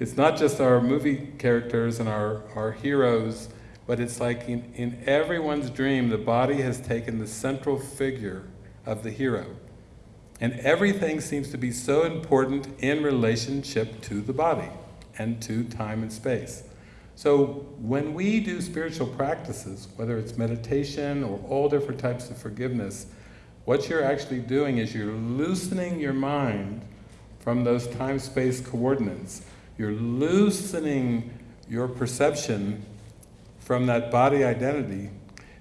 It's not just our movie characters and our, our heroes, but it's like in, in everyone's dream, the body has taken the central figure of the hero. And everything seems to be so important in relationship to the body and to time and space. So when we do spiritual practices, whether it's meditation or all different types of forgiveness, what you're actually doing is you're loosening your mind from those time-space coordinates. You're loosening your perception from that body identity.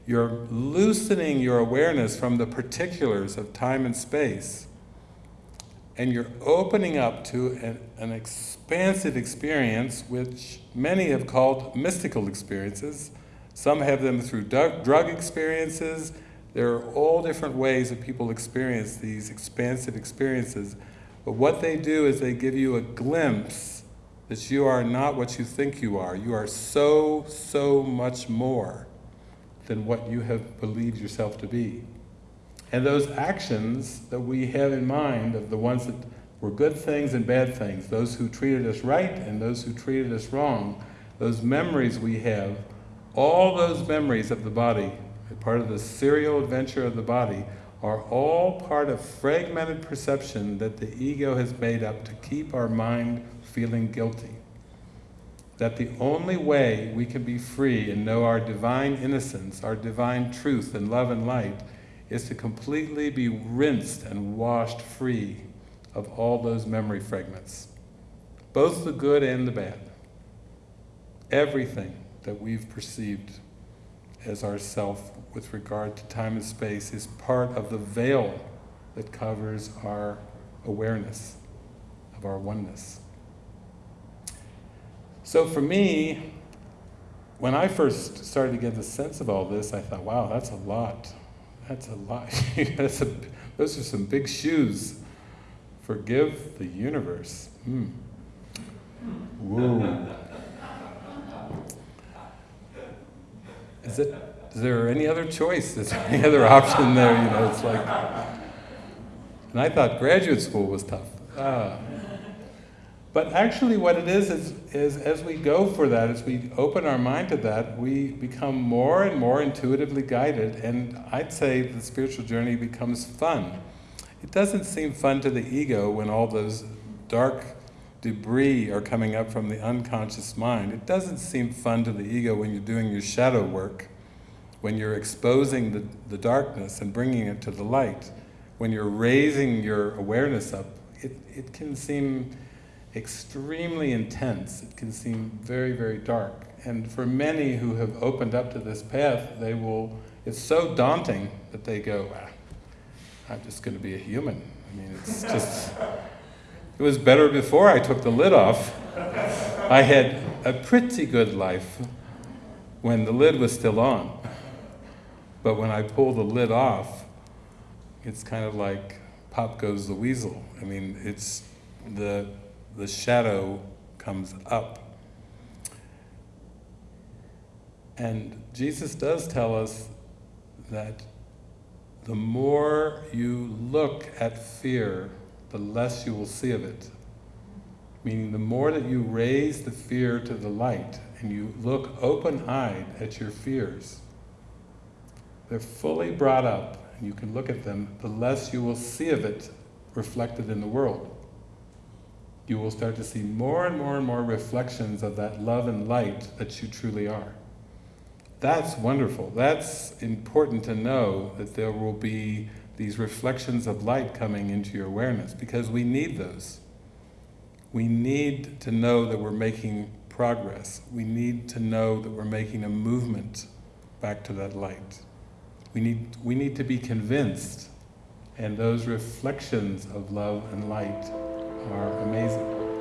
You're loosening your awareness from the particulars of time and space. And you're opening up to an, an expansive experience which many have called mystical experiences. Some have them through drug experiences. There are all different ways that people experience these expansive experiences. But what they do is they give you a glimpse that you are not what you think you are. You are so, so much more than what you have believed yourself to be. And those actions that we have in mind of the ones that were good things and bad things, those who treated us right and those who treated us wrong, those memories we have, all those memories of the body, part of the serial adventure of the body, are all part of fragmented perception that the ego has made up to keep our mind feeling guilty. That the only way we can be free and know our divine innocence, our divine truth and love and light, is to completely be rinsed and washed free of all those memory fragments. Both the good and the bad. Everything that we've perceived as ourself with regard to time and space is part of the veil that covers our awareness of our oneness. So for me, when I first started to get the sense of all this, I thought, wow, that's a lot. That's a lot. that's a, those are some big shoes. Forgive the universe. Mm. Whoa. Is it, is there any other choice? Is there any other option there? You know, it's like, and I thought graduate school was tough. Ah. But actually what it is, is, is as we go for that, as we open our mind to that, we become more and more intuitively guided, and I'd say the spiritual journey becomes fun. It doesn't seem fun to the ego when all those dark debris are coming up from the unconscious mind. It doesn't seem fun to the ego when you're doing your shadow work, when you're exposing the, the darkness and bringing it to the light, when you're raising your awareness up, it, it can seem extremely intense. It can seem very, very dark. And for many who have opened up to this path, they will, it's so daunting that they go, ah, I'm just going to be a human. I mean, it's just, it was better before I took the lid off. I had a pretty good life when the lid was still on. But when I pull the lid off, it's kind of like pop goes the weasel. I mean, it's the the shadow comes up. And Jesus does tell us that the more you look at fear, the less you will see of it. Meaning the more that you raise the fear to the light and you look open-eyed at your fears, they're fully brought up and you can look at them, the less you will see of it reflected in the world you will start to see more and more and more reflections of that love and light that you truly are. That's wonderful. That's important to know that there will be these reflections of light coming into your awareness because we need those. We need to know that we're making progress. We need to know that we're making a movement back to that light. We need, we need to be convinced and those reflections of love and light are amazing.